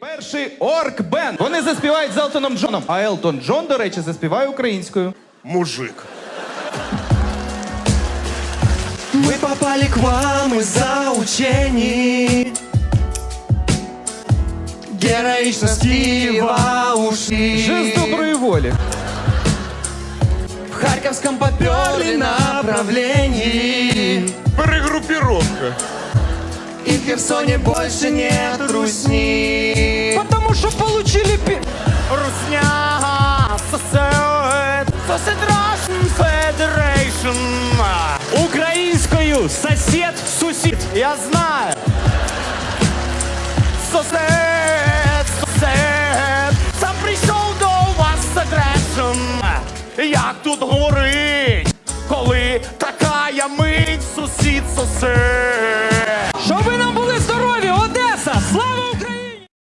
Перший орк бенд. Вони заспівають з Елтоном Джоном. А Елтон Джон, до речі, заспіває українською. Мужик. Мы попали к вам из-за учений Героичности во ушли Жест доброї волі. В Харьковском поперли направлении Перегруппировка. И в Херсоне больше нет русни Federation. Українською сосед, сусід, я знаю. Сосед, сосед, сам прийшов до вас агресом. Як тут горить, коли така я мить, сусід, сосед.